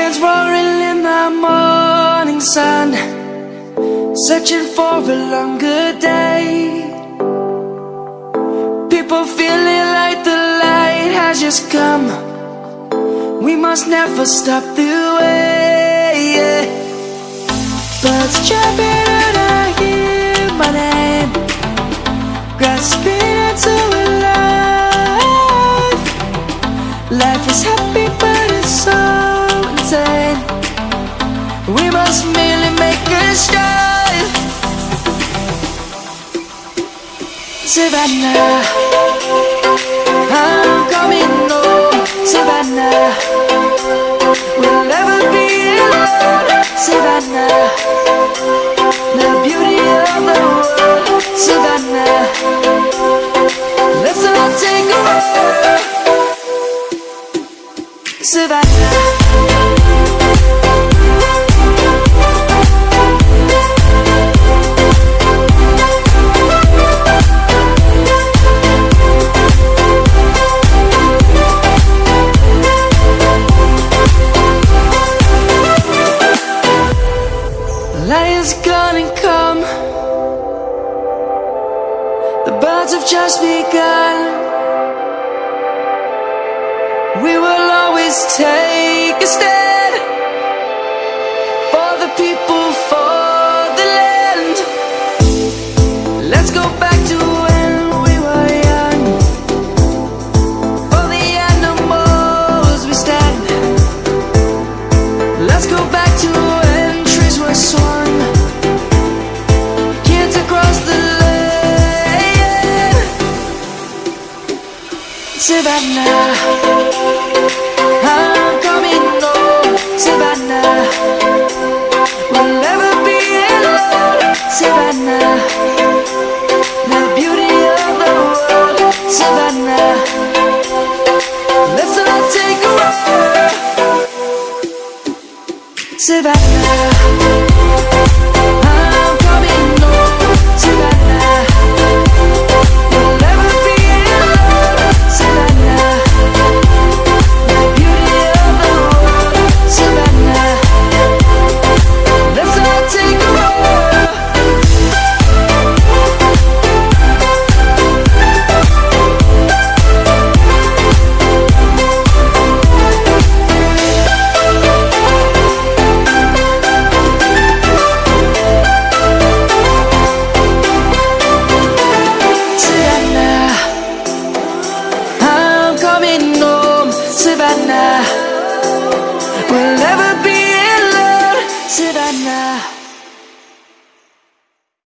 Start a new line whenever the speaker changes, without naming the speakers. lions roaring in the morning sun Searching for a longer day People feeling like the light has just come We must never stop the way Birds jumping trust Savannah I'm coming home Savannah We'll never be alone Savannah The beauty of the world Savannah Let's all take a walk Savannah lion's gonna come The birds have just begun We will always take a stand For the people, for the land Let's go back Savannah, I'm coming home, oh, Savannah. We'll never be alone, Savannah. The beauty of the world, Savannah. Let's all take a walk, Savannah.